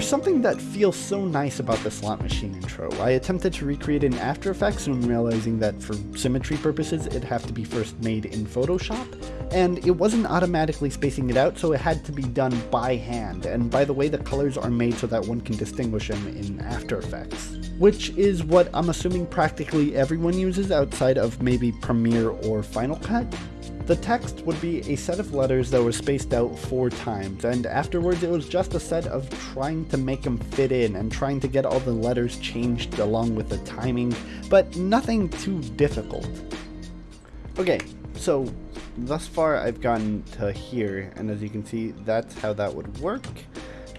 There's something that feels so nice about the slot machine intro. I attempted to recreate it in After Effects, soon realizing that for symmetry purposes it'd have to be first made in Photoshop, and it wasn't automatically spacing it out, so it had to be done by hand. And by the way, the colors are made so that one can distinguish them in After Effects, which is what I'm assuming practically everyone uses outside of maybe Premiere or Final Cut. The text would be a set of letters that were spaced out four times, and afterwards it was just a set of trying to make them fit in and trying to get all the letters changed along with the timing, but nothing too difficult. Okay, so thus far I've gotten to here, and as you can see, that's how that would work.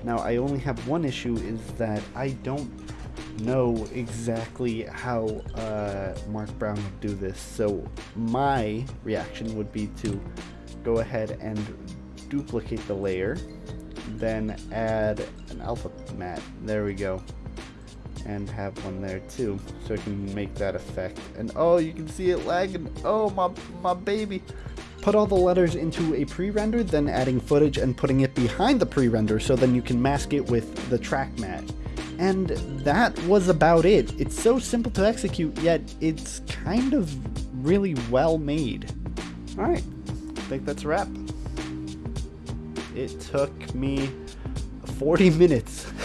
Now I only have one issue is that I don't know exactly how uh, Mark Brown would do this. So my reaction would be to go ahead and duplicate the layer, then add an alpha matte. There we go. And have one there too, so I can make that effect. And oh, you can see it lagging. Oh, my, my baby. Put all the letters into a pre-render, then adding footage and putting it behind the pre-render so then you can mask it with the track matte. And that was about it. It's so simple to execute, yet it's kind of really well made. Alright, I think that's a wrap. It took me 40 minutes